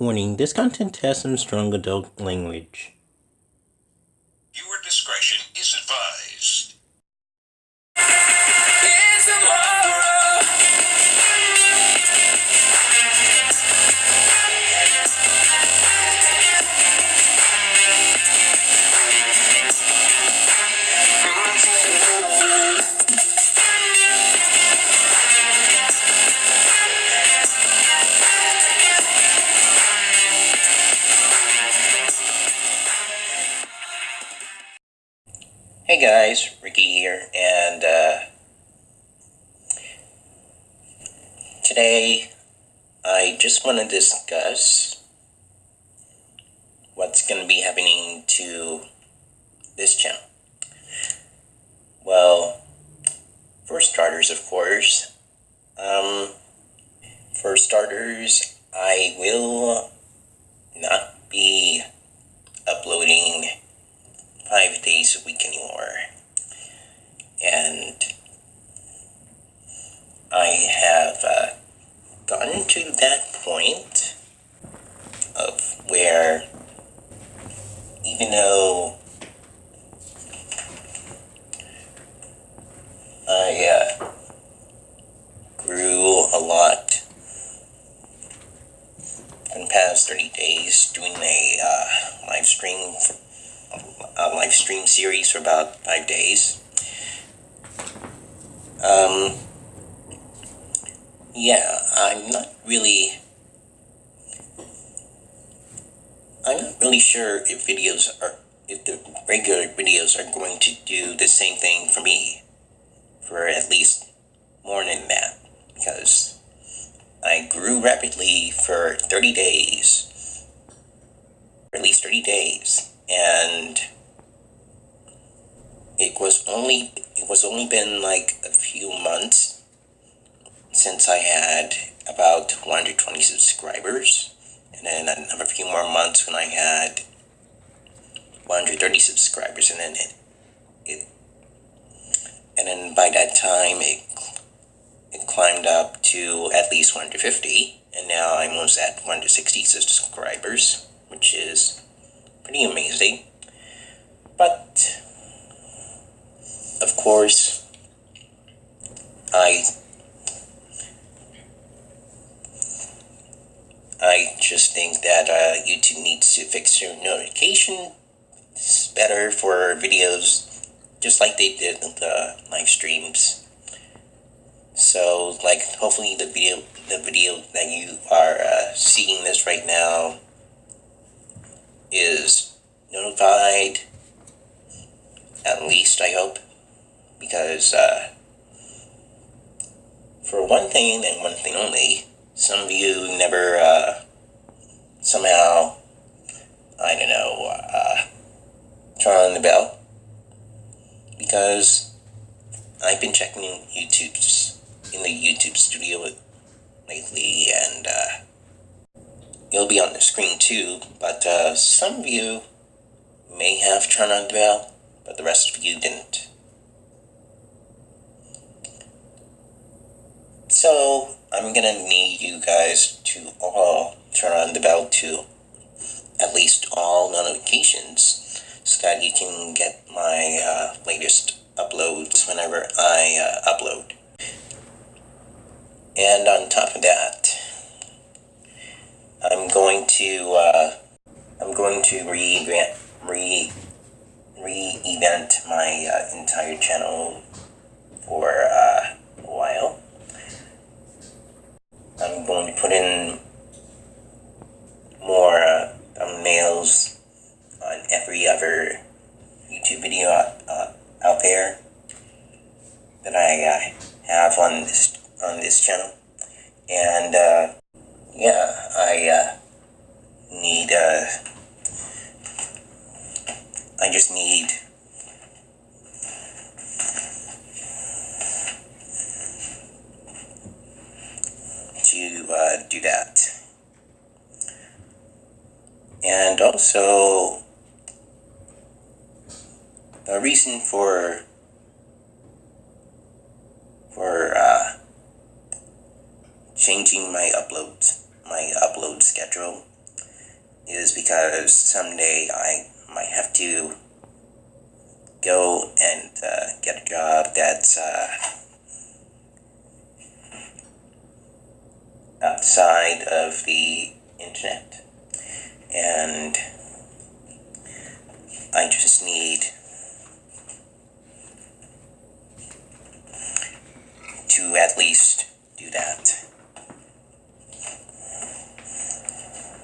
Warning, this content has some strong adult language. Hey guys, Ricky here, and uh, today I just want to discuss what's going to be happening to this channel. Well, for starters, of course, um, for starters, I will not be uploading five days a week anymore. And I have uh, gotten to that point of where even though I uh, grew a lot in the past 30 days doing a uh, live stream for a live stream series for about five days. Um, yeah, I'm not really. I'm not really sure if videos are, if the regular videos are going to do the same thing for me, for at least more than that, because I grew rapidly for 30 days, at least 30 days, and it was only it was only been like a few months since I had about 120 subscribers, and then another few more months when I had 130 subscribers, and then it, it and then by that time it it climbed up to at least 150, and now I'm almost at 160 subscribers, which is pretty amazing. But of course, I I just think that uh, YouTube needs to fix their notification better for videos, just like they did the live streams. So, like, hopefully the video, the video that you are uh, seeing this right now is notified. At least I hope because uh, for one thing and one thing only, some of you never uh, somehow, I don't know, uh, turn on the bell because I've been checking YouTube's in the YouTube studio lately, and uh, it'll be on the screen too. But uh, some of you may have turned on the bell, but the rest of you didn't. So I'm gonna need you guys to all turn on the bell to at least all notifications so that you can get my uh, latest uploads whenever I uh, upload. And on top of that, I'm going to uh, I'm going to re re re-event my uh, entire channel for uh, a while. I'm going to put in more uh, thumbnails on every other YouTube video uh, out there that I uh, have on this on this channel, and uh, yeah, I uh, need uh, I just need to uh, do that. And also, the reason for for uh, changing my uploads, my upload schedule is because someday I might have to go and uh, get a job that's uh, outside of the internet. And I just need to at least do that.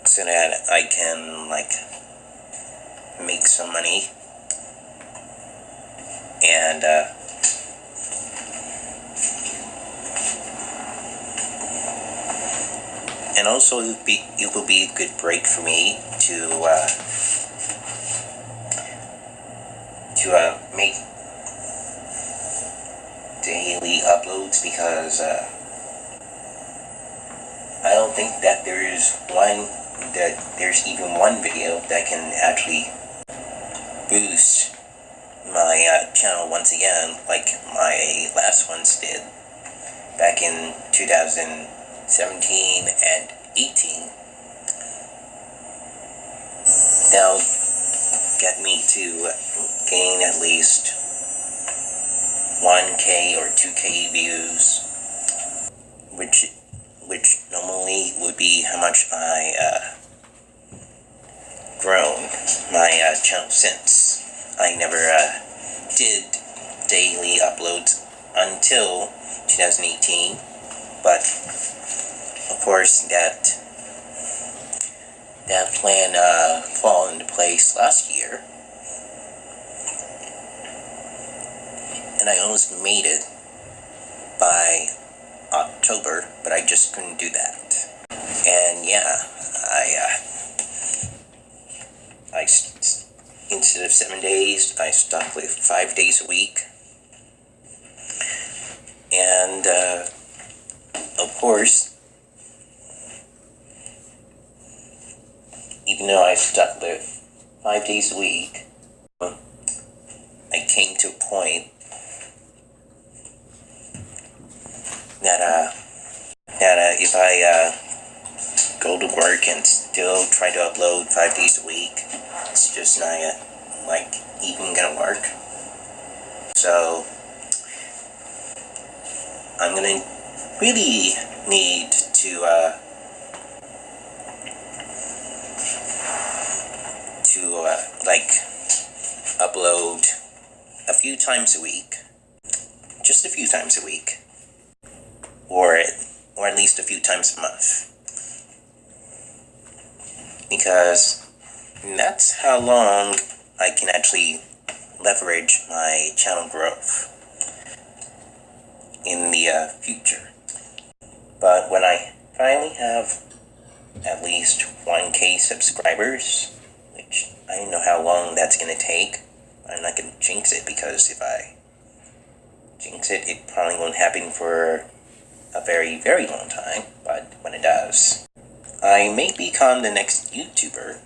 So that I can, like, make some money and uh, and also it will be it will be a good break for me to uh, to uh, make daily uploads because uh, I don't think that there's one that there's even one video that can actually boost my uh, channel once again like my last ones did back in 2017 and 18 that'll get me to gain at least 1k or 2k views which which normally would be how much I uh, grown my uh, channel since. I never uh, did daily uploads until 2018 but of course that that plan uh, fall into place last year and I almost made it by October but I just couldn't do that. And yeah I uh, I instead of seven days I stuck with five days a week. And uh, of course even though I stuck with five days a week, I came to a point that uh, that uh, if I uh, go to work and still try to upload five days a week, it's just not uh, like even gonna work. So I'm gonna really need to uh, to uh, like upload a few times a week, just a few times a week, or or at least a few times a month, because that's how long I can actually leverage my channel growth in the uh, future. But when I finally have at least 1k subscribers, which I don't know how long that's gonna take. I'm not gonna jinx it because if I jinx it, it probably won't happen for a very, very long time. But when it does, I may become the next YouTuber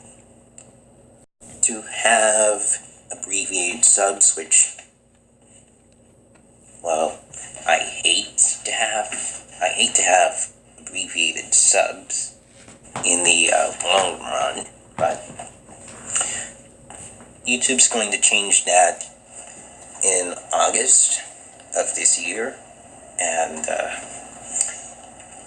to have abbreviated subs, which, well, I hate to have. I hate to have abbreviated subs in the uh, long run, but YouTube's going to change that in August of this year, and uh,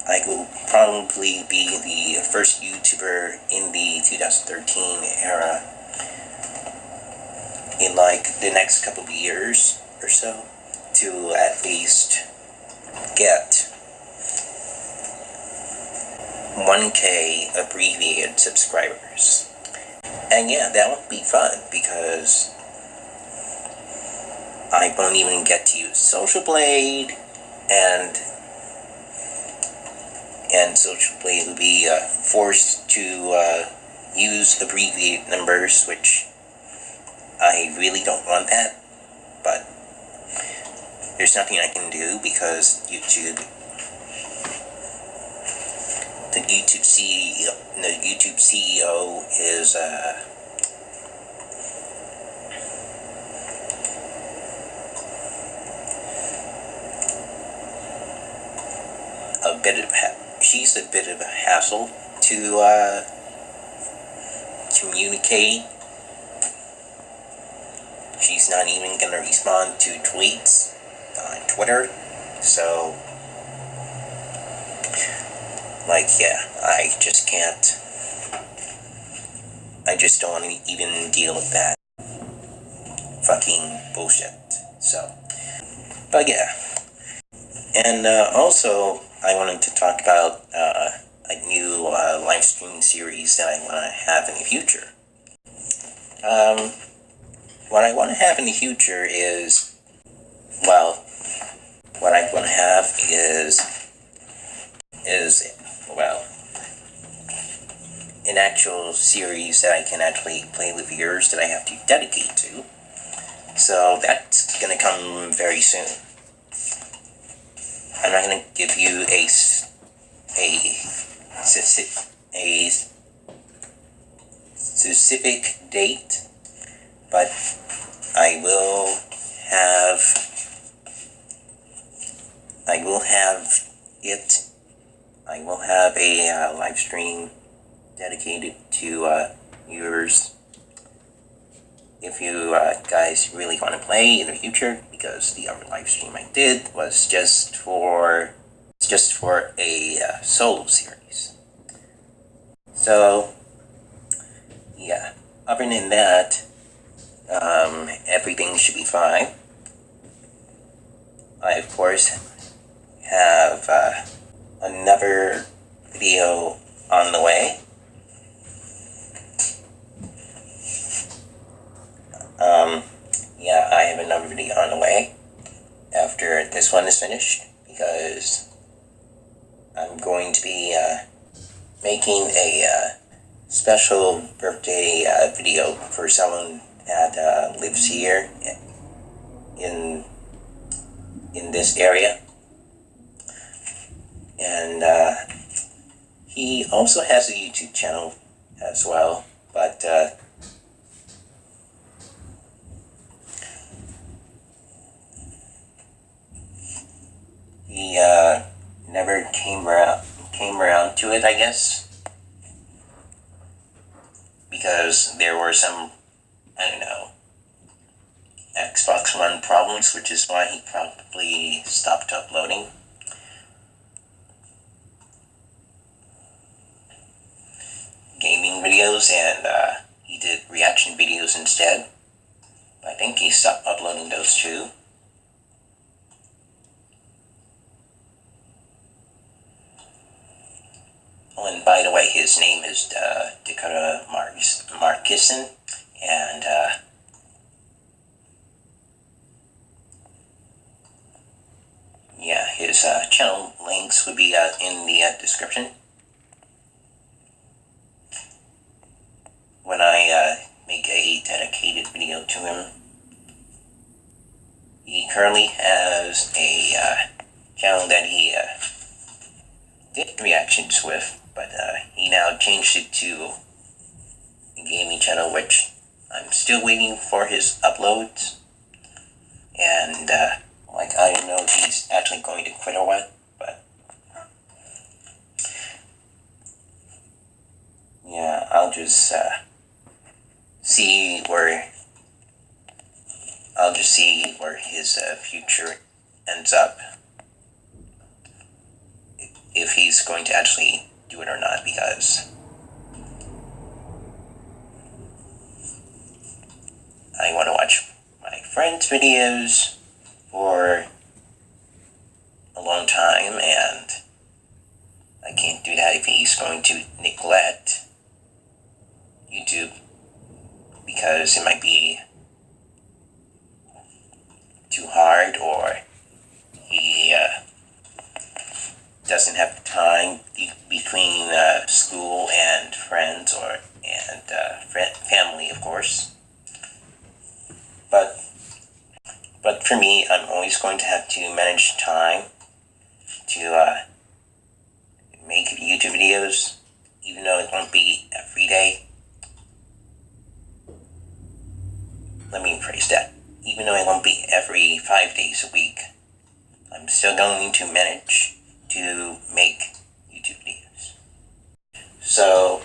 I will probably be the first YouTuber in the 2013 era in like the next couple of years or so to at least get 1k abbreviated subscribers. And yeah, that would be fun because I won't even get to use Social Blade and and Social Blade will be uh, forced to uh, use abbreviated numbers, which I really don't want that. But there's nothing I can do because YouTube the YouTube CEO, the YouTube CEO is uh, a bit of she's a bit of a hassle to uh, communicate. She's not even gonna respond to tweets on Twitter. So, like, yeah, I just can't. I just don't want to even deal with that fucking bullshit. So, but yeah. And uh, also, I wanted to talk about uh, a new uh, live stream series that I want to have in the future. Um, what I want to have in the future is, well, what I want to have is, is, well, an actual series that I can actually play with viewers that I have to dedicate to. So that's gonna come very soon. I'm not gonna give you a a a specific date, but I will have I will have it. I will have a uh, live stream dedicated to uh, if you uh, guys really want to play in the future, because the other live stream I did was just for just for a uh, solo series. So, yeah. Other than that, um, everything should be fine. I of course have uh, another video on the way. Um, yeah, I have another video on the way after this one is finished because I'm going to be uh, making a uh, special birthday uh, video for someone that uh, lives here in in this area, and uh, he also has a YouTube channel as well, but. He uh, never came around came around to it, I guess, because there were some I don't know Xbox One problems, which is why he probably stopped uploading. Gaming videos and uh, he did reaction videos instead. I think he stopped uploading those too. And by the way, his name is uh, Dakota Marcus, Markison, and uh, yeah, his uh, channel links would be uh, in the uh, description. When I uh, make a dedicated video to him, he currently has a channel that he did reactions with but uh, he now changed it to a gaming channel, which I'm still waiting for his uploads. And, uh, like, I don't know if he's actually going to quit or what, but. Yeah, I'll just, uh, see where. I'll just see where his uh, future ends up. If he's going to actually do it or not because I want to watch my friends' videos for a long time and I can't do that if he's going to neglect YouTube because it might be too hard or he uh, doesn't have time between uh, school and friends or and uh, family, of course. But but for me, I'm always going to have to manage time to uh, make YouTube videos, even though it won't be every day. Let me rephrase that. Even though it won't be every five days a week, I'm still going to manage to make YouTube videos. So,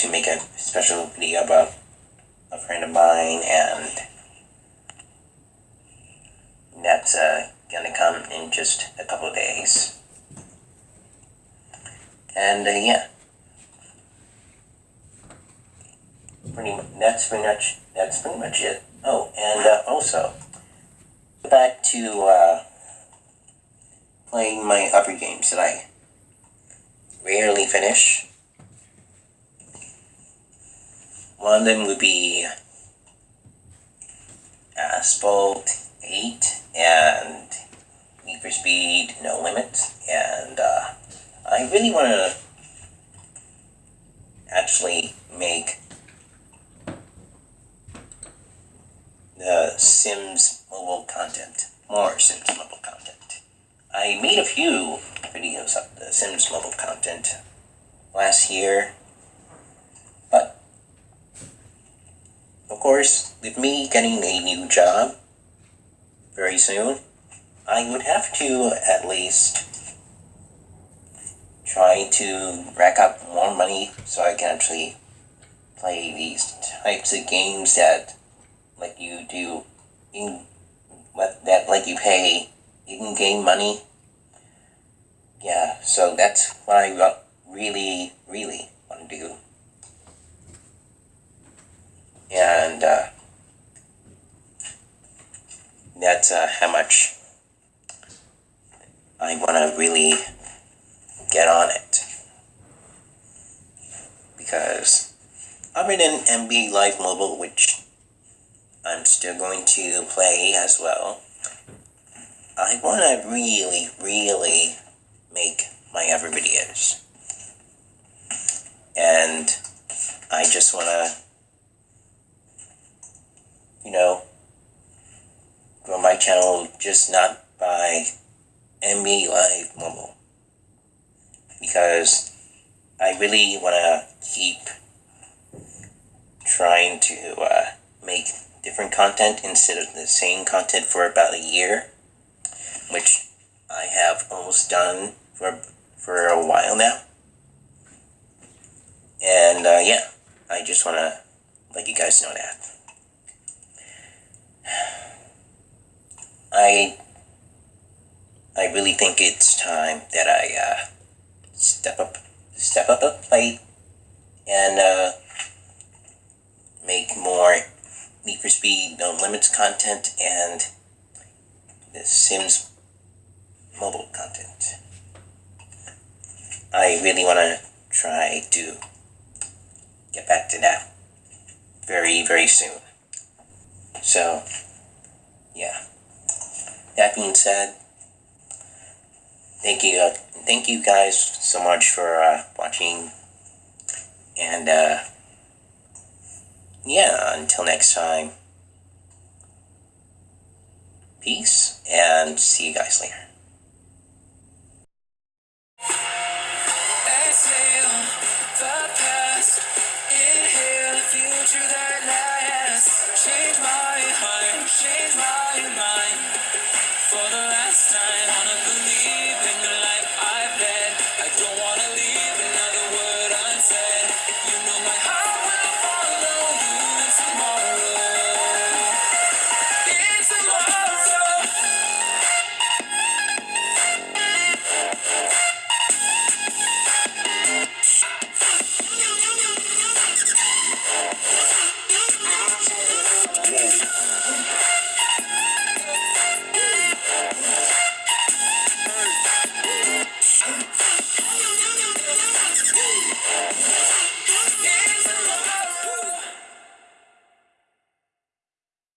to make a special video about a friend of mine, and that's uh, gonna come in just a couple of days. And uh, yeah, pretty. That's pretty much. That's pretty much it. Oh, and uh, also back to uh, playing my other games that I rarely finish. One of them would be Asphalt 8 and Need for Speed No Limits. And uh, I really want to actually make the Sims mobile content, more Sims mobile content. I made a few videos of the Sims mobile content last year, of course, with me getting a new job very soon, I would have to at least try to rack up more money so I can actually play these types of games that let you do in that let you pay in-game money. Yeah, so that's what I really, really want to do. And uh, that's uh, how much I want to really get on it. Because other than NBA Live Mobile, which I'm still going to play as well, I want to really, really make my other videos. And I just want to, you know, grow my channel just not by NBA Live Mobile. Because I really want to keep trying to uh, make different content instead of the same content for about a year, which I have almost done for for a while now. And uh, yeah, I just want to let you guys know that. I I really think it's time that I uh, step up step up a plate and uh, make more Need for Speed No Limits content and the Sims mobile content. I really want to try to get back to that very, very soon. So, yeah. That being said, thank you, uh, thank you guys so much for uh, watching, and uh, yeah, until next time, peace, and see you guys later. Exhale the past, inhale the future change my mind.